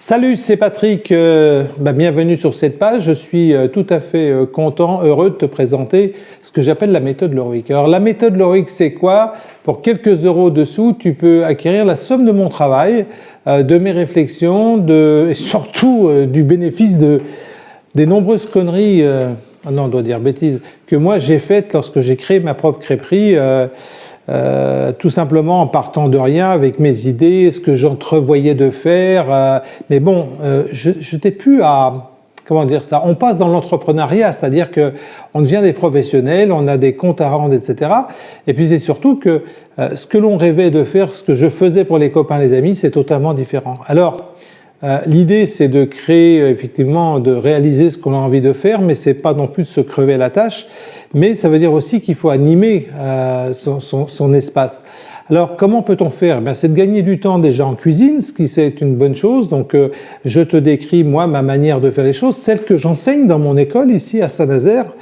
Salut, c'est Patrick, euh, bah, bienvenue sur cette page. Je suis euh, tout à fait euh, content, heureux de te présenter ce que j'appelle la méthode Loric. Alors la méthode Loric, c'est quoi? Pour quelques euros dessous, tu peux acquérir la somme de mon travail, de mes réflexions et surtout du bénéfice de, des nombreuses conneries, ah non on doit dire bêtises, que moi j'ai faites lorsque j'ai créé ma propre crêperie. Euh, tout simplement en partant de rien avec mes idées, ce que j'entrevoyais de faire. Euh, mais bon, euh, je n'étais plus à... Comment dire ça On passe dans l'entrepreneuriat, c'est-à-dire que on devient des professionnels, on a des comptes à rendre, etc. Et puis c'est surtout que ce que l'on rêvait de faire, ce que je faisais pour les copains, les amis, c'est totalement différent. Alors, L'idée, c'est de créer, effectivement, de réaliser ce qu'on a envie de faire, mais c'est pas non plus de se crever la tâche mais ça veut dire aussi qu'il faut animer euh, son, espace. Alors comment peut-on faire? Eh C'est de gagner du temps déjà en cuisine, ce qui c'est une bonne chose. Donc euh, je te décris moi ma manière de faire les choses, celle que j'enseigne dans mon école ici à Saint-Nazaire.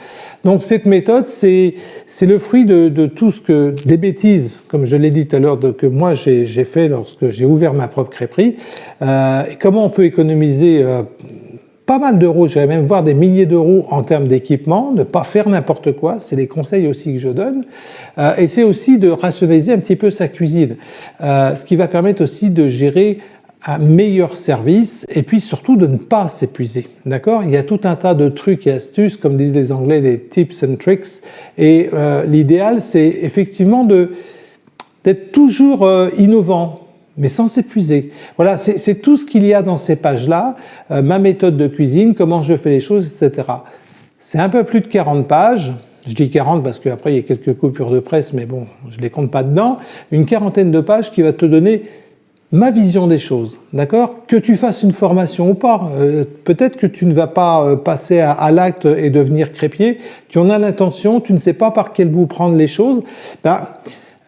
Donc cette méthode, c'est le fruit de, tout ce que, des bêtises, comme je l'ai dit tout à l'heure, que moi j'ai fait lorsque j'ai ouvert ma propre crêperie. Euh, comment on peut économiser pas mal d'euros, j'irais même voir des milliers d'euros en termes d'équipement, ne pas faire n'importe quoi, c'est les conseils aussi que je donne, euh, et c'est aussi de rationaliser un petit peu sa cuisine, euh, ce qui va permettre aussi de gérer un meilleur service et puis surtout de ne pas s'épuiser. D'accord? Il y a tout un tas de trucs et astuces, comme disent les Anglais, des tips and tricks, et euh, l'idéal c'est effectivement d'être toujours innovant, mais sans s'épuiser. Voilà, c'est tout ce qu'il y a dans ces pages-là, euh, ma méthode de cuisine, comment je fais les choses, etc. C'est un peu plus de 40 pages, je dis 40 parce qu'après il y a quelques coupures de presse, mais bon, je les compte pas dedans, une quarantaine de pages qui va te donner ma vision des choses, d'accord? Que tu fasses une formation ou pas, euh, peut-être que tu ne vas pas euh, passer à, l'acte et devenir crépier, tu en as l'intention, tu ne sais pas par quel bout prendre les choses, ben,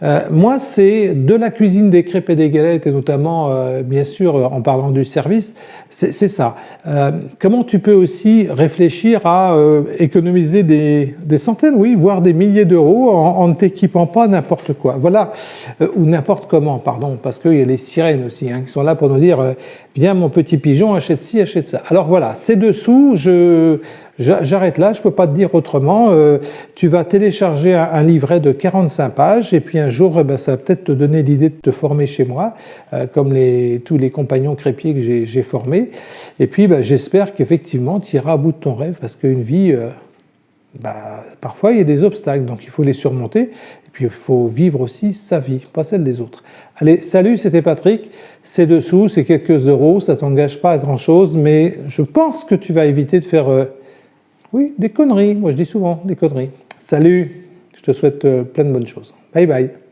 euh, moi, c'est de la cuisine des crêpes et des galettes, et notamment, euh, bien sûr, en parlant du service, c'est ça. Euh, comment tu peux aussi réfléchir à économiser des, centaines, oui, voire des milliers d'euros en, ne t'équipant pas n'importe quoi. Voilà, ou n'importe comment, pardon, parce qu'il y a les sirènes aussi, hein, qui sont là pour nous dire viens mon petit pigeon, achète ci, achète ça. Alors voilà, c'est dessous, je J'arrête là, je ne peux pas te dire autrement. Euh, tu vas télécharger un, livret de 45 pages et puis un jour, eh ben, ça va peut-être te donner l'idée de te former chez moi, euh, comme les, tous les compagnons crépiers que j'ai formés. Et puis, ben, j'espère qu'effectivement, tu iras à bout de ton rêve parce qu'une vie, euh, bah, parfois, il y a des obstacles, donc il faut les surmonter. Et puis, il faut vivre aussi sa vie, pas celle des autres. Allez, salut, c'était Patrick. C'est dessous, c'est quelques euros, ça t'engage pas à grand chose, mais je pense que tu vas éviter de faire oui, des conneries. Moi, je dis souvent des conneries. Salut, je te souhaite euh, plein de bonnes choses. Bye bye.